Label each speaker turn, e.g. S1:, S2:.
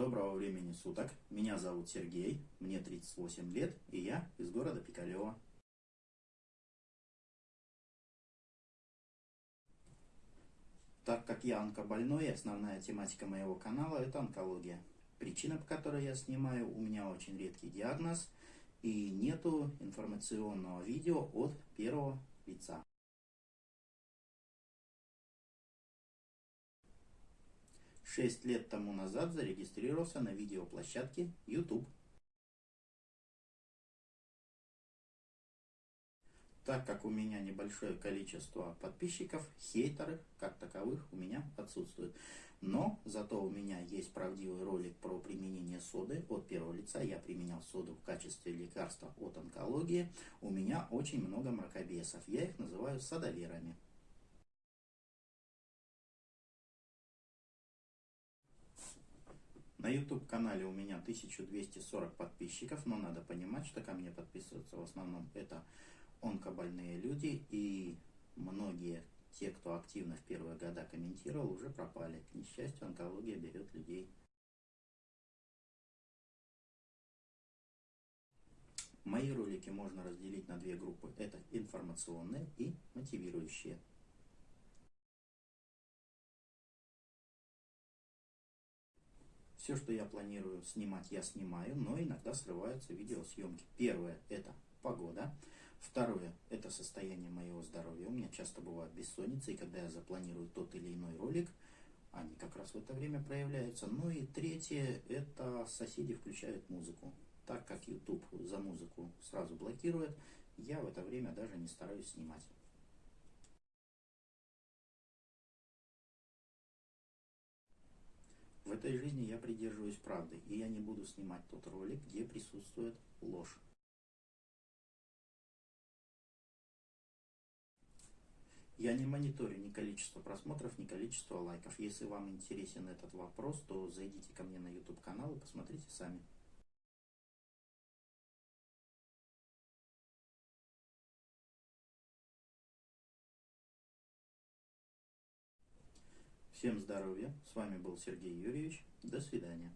S1: Доброго времени суток. Меня зовут Сергей, мне 38 лет, и я из города Пикалево. Так как я онкобольной, основная тематика моего канала это онкология. Причина, по которой я снимаю, у меня очень редкий диагноз, и нету информационного видео от первого лица. Шесть лет тому назад зарегистрировался на видеоплощадке YouTube. Так как у меня небольшое количество подписчиков, хейтеры как таковых у меня отсутствуют. Но зато у меня есть правдивый ролик про применение соды от первого лица. Я применял соду в качестве лекарства от онкологии. У меня очень много мракобесов. Я их называю садоверами. YouTube канале у меня 1240 подписчиков, но надо понимать, что ко мне подписываются в основном это онкобольные люди и многие те, кто активно в первые года комментировал, уже пропали. К несчастью, онкология берет людей. Мои ролики можно разделить на две группы. Это информационные и мотивирующие. Все, что я планирую снимать, я снимаю, но иногда срываются видеосъемки. Первое – это погода. Второе – это состояние моего здоровья. У меня часто бывает бессонница, и когда я запланирую тот или иной ролик, они как раз в это время проявляются. Ну и третье – это соседи включают музыку. Так как YouTube за музыку сразу блокирует, я в это время даже не стараюсь снимать. В этой жизни я придерживаюсь правды, и я не буду снимать тот ролик, где присутствует ложь. Я не мониторю ни количество просмотров, ни количество лайков. Если вам интересен этот вопрос, то зайдите ко мне на YouTube канал и посмотрите сами. Всем здоровья. С вами был Сергей Юрьевич. До свидания.